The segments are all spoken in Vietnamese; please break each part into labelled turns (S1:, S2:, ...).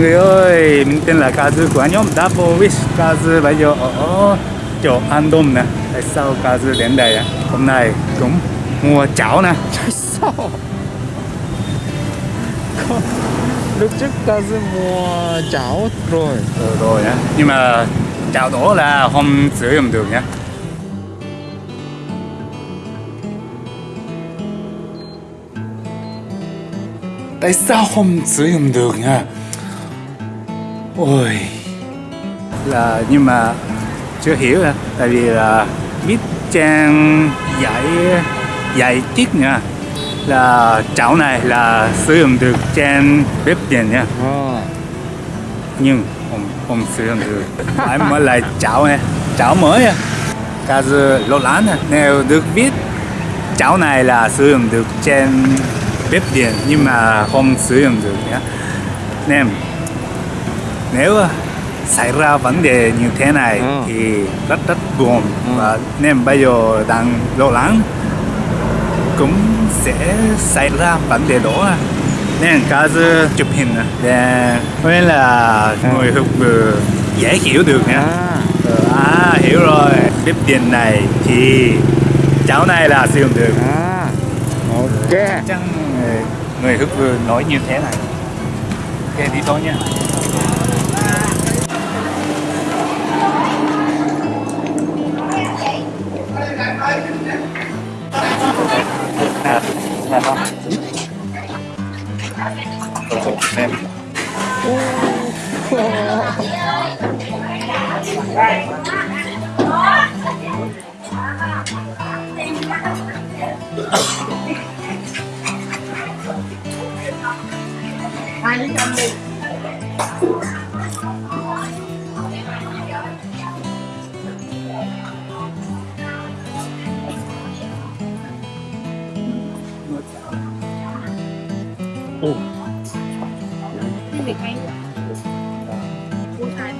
S1: người ơi, mình tên là Kazu của nhóm Double Wish. Kazu bây giờ ở chỗ An Đông nè. Tại sao Kazu đến đây á? Hôm nay cũng mua cháo nè.
S2: Tại sao? Lúc trước Kazu mua cháo rồi.
S1: Ừ, rồi á. Nhưng mà cháo đó là không sử dụng được nhá Tại sao không sử dụng được nha Ôi. Là nhưng mà chưa hiểu à Tại vì là biết trang dạy dạy tiết nha. Là chảo này là sử dụng được trên bếp điện nha.
S2: À.
S1: nhưng không không sử dụng được. Phải mới lại chảo này chảo mới à cả giờ lo lắng à nếu được biết chảo này là sử dụng được trên bếp điện nhưng mà không sử dụng được nhé nên nếu xảy ra vấn đề như thế này
S2: Ừ.
S1: thì rất rất buồn
S2: Ừ.
S1: và nên bây giờ đang lo lắng cũng sẽ xảy ra vấn đề đó à. nên cả chụp hình à, để nên là
S2: Ừ.
S1: người học vừa dễ hiểu được nha
S2: à.
S1: Ờ, à hiểu rồi bếp điện này thì cháu này là sử dụng được
S2: à. Ok
S1: chắc người, người hức vừa nói như thế này ok đi thôi nha Rồi, xem
S3: Oh việc hay hai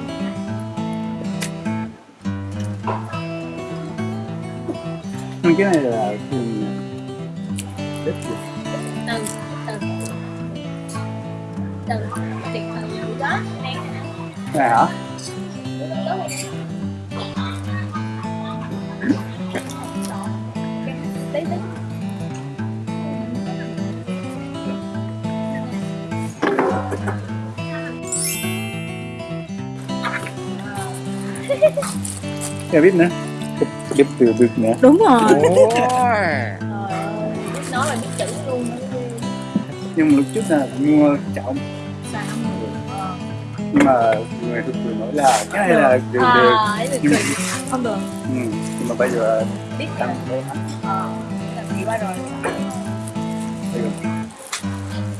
S1: Nhưng cái này là thường bếp điện
S3: từ từ từ tiệc từ đó
S1: này hả Chưa biết nữa. Bếp- bếp từ được nữa.
S3: Đúng rồi. Nói là biết chữ luôn
S1: nhưng mà lúc trước là mua
S3: ờ.
S1: nhưng mà người thực vừa nói là cái này là được được.
S3: À, được
S1: nhưng,
S3: không được.
S1: Ừ, nhưng mà bây giờ
S3: biết
S1: tăng
S3: là
S1: lên.
S3: Ờ làm gì qua rồi.
S1: Bây giờ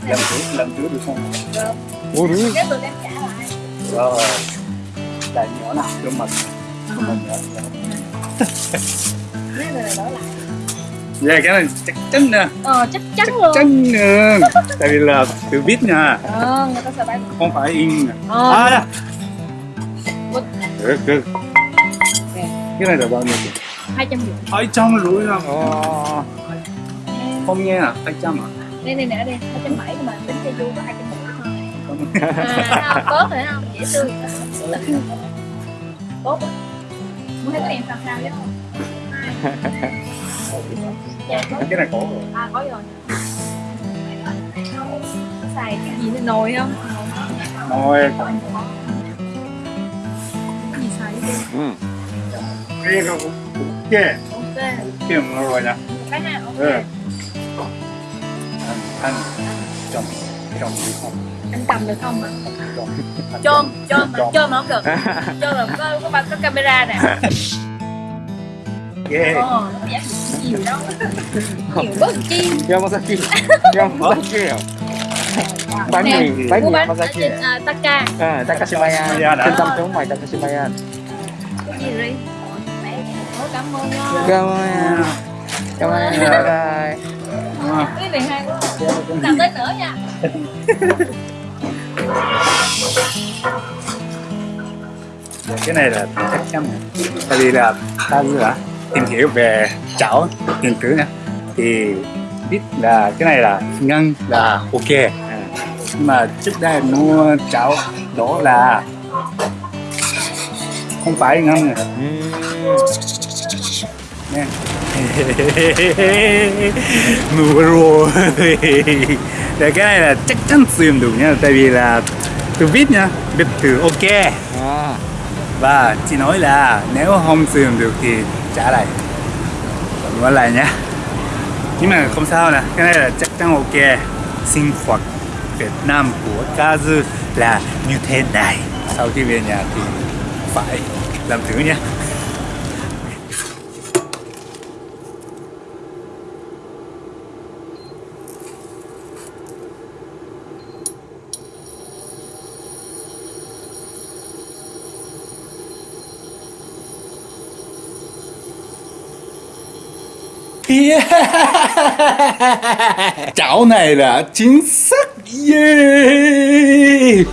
S1: làm trước làm trước được không
S3: được.
S2: Ủa đúng
S3: nếu tôi đem trả lại.
S1: Rồi. Đại nhỏ nào cho mình
S3: này
S1: dạ cái này chắc chắn nè
S3: ờ chắc chắn
S1: chắc
S3: luôn.
S1: chắn nè tại vì là tự biết nha.
S3: Ờ người ta sẽ bán
S1: không phải in nè.
S3: Ờ.
S1: À đó được được. Cái này là bao nhiêu? Tiền
S3: hai trăm rưỡi.
S1: Hai trăm rưỡi à
S2: Ồ.
S1: không nghe à hai trăm à?
S3: Đây đây nè đây. Hai trăm bảy mà tính cho du có hai trăm rưỡi thôi. À, tốt rồi không? Dễ thương. Tốt á muốn thấy cái đèn sao sao chứ
S1: cái này có rồi.
S3: À có rồi. Xài cái gì nữa? Nồi không?
S1: Rồi
S3: cái gì xài cái gì
S2: Ừ.
S1: cái này cũng ok.
S3: Ok.
S1: Kiếm rồi nè
S3: cái ha ok.
S1: Ừ. anh anh chồng chồng đi không
S3: anh cầm được không mà
S1: anh
S3: chôm chôm mà chôm mà không được. Chôm là có có, có, có camera nè.
S1: Ghê.
S3: Ồ nó dám nhiều đâu nhiều bớt chi.
S2: Bánh
S3: Nè,
S2: mì Bánh
S3: mua
S2: mì
S3: ở
S2: Yamazaki
S3: trên à, Taka.
S2: À, Takashimaya. Trung tâm thương mại Takashimaya
S3: cái gì rồi cảm ơn
S2: Cảm ơn Cảm ơn. Bye bye.
S3: Cái này hay quá. Làm tới nữa nha Dạ,
S1: cái này là chắc chắn tại vì là ta đã tìm hiểu về chảo điện tử nha thì biết là cái này là ngăn là ok. À, nhưng mà trước đây mua chảo đó là không phải ngân
S2: à.
S1: Nè mua rồi. Để cái này là chắc chắn dụng được nha tại vì là từ vít nha vít từ ok.
S2: À,
S1: và chị nói là nếu không dụng được thì trả lại. Mua lại nhé nhưng mà không sao nè cái này là chắc chắn ok. Sinh hoạt Việt Nam của Kazu là như thế này. Sau khi về nhà thì phải làm thử nhé Yeah. Chảo này là chính xác yeah.